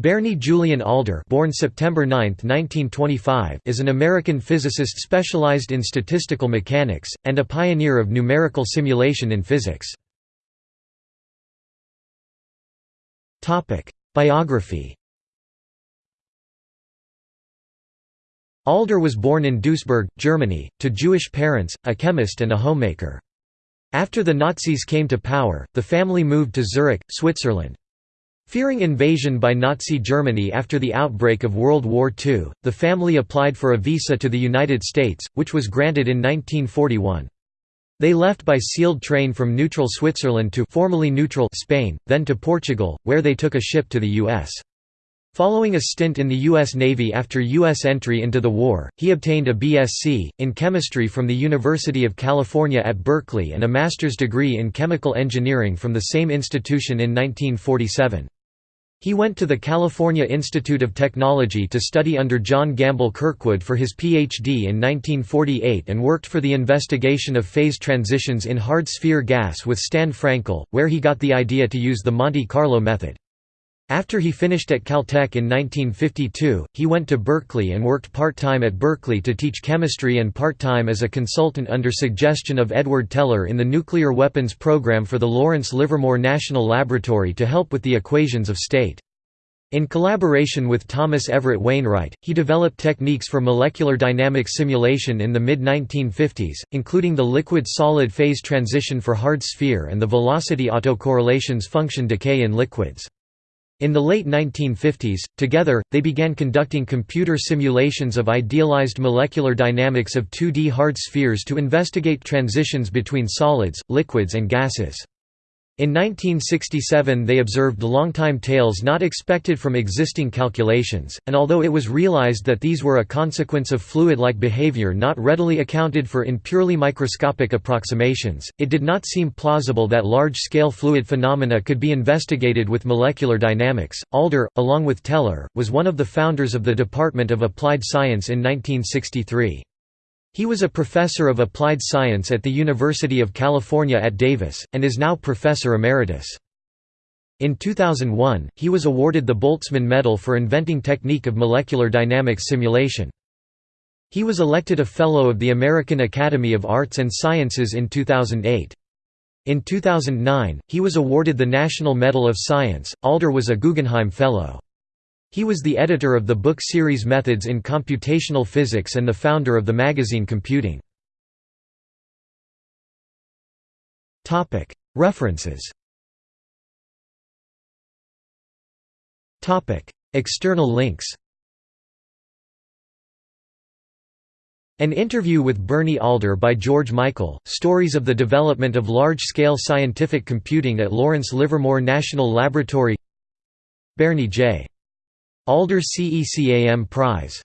Berni Julian Alder born September 9, 1925, is an American physicist specialized in statistical mechanics, and a pioneer of numerical simulation in physics. Biography Alder was born in Duisburg, Germany, to Jewish parents, a chemist and a homemaker. After the Nazis came to power, the family moved to Zurich, Switzerland. Fearing invasion by Nazi Germany after the outbreak of World War II, the family applied for a visa to the United States, which was granted in 1941. They left by sealed train from neutral Switzerland to formerly neutral Spain, then to Portugal, where they took a ship to the U.S. Following a stint in the U.S. Navy after U.S. entry into the war, he obtained a B.Sc. in chemistry from the University of California at Berkeley and a master's degree in chemical engineering from the same institution in 1947. He went to the California Institute of Technology to study under John Gamble Kirkwood for his Ph.D. in 1948 and worked for the investigation of phase transitions in hard sphere gas with Stan Frankel, where he got the idea to use the Monte Carlo method. After he finished at Caltech in 1952, he went to Berkeley and worked part-time at Berkeley to teach chemistry and part-time as a consultant under suggestion of Edward Teller in the nuclear weapons program for the Lawrence Livermore National Laboratory to help with the equations of state. In collaboration with Thomas Everett Wainwright, he developed techniques for molecular dynamics simulation in the mid-1950s, including the liquid-solid phase transition for hard sphere and the velocity autocorrelations function decay in liquids. In the late 1950s, together, they began conducting computer simulations of idealized molecular dynamics of 2D hard spheres to investigate transitions between solids, liquids and gases. In 1967 they observed long-time tails not expected from existing calculations, and although it was realized that these were a consequence of fluid-like behavior not readily accounted for in purely microscopic approximations, it did not seem plausible that large-scale fluid phenomena could be investigated with molecular dynamics. Alder, along with Teller, was one of the founders of the Department of Applied Science in 1963. He was a professor of applied science at the University of California at Davis, and is now professor emeritus. In 2001, he was awarded the Boltzmann Medal for inventing technique of molecular dynamics simulation. He was elected a Fellow of the American Academy of Arts and Sciences in 2008. In 2009, he was awarded the National Medal of Science. Alder was a Guggenheim Fellow. He was the editor of the book series Methods in Computational Physics and the founder of the magazine Computing. References. External links. An interview with Berni Alder by George Michael, Stories of the Development of Large-Scale Scientific Computing at Lawrence Livermore National Laboratory. Berni J. Alder CECAM Prize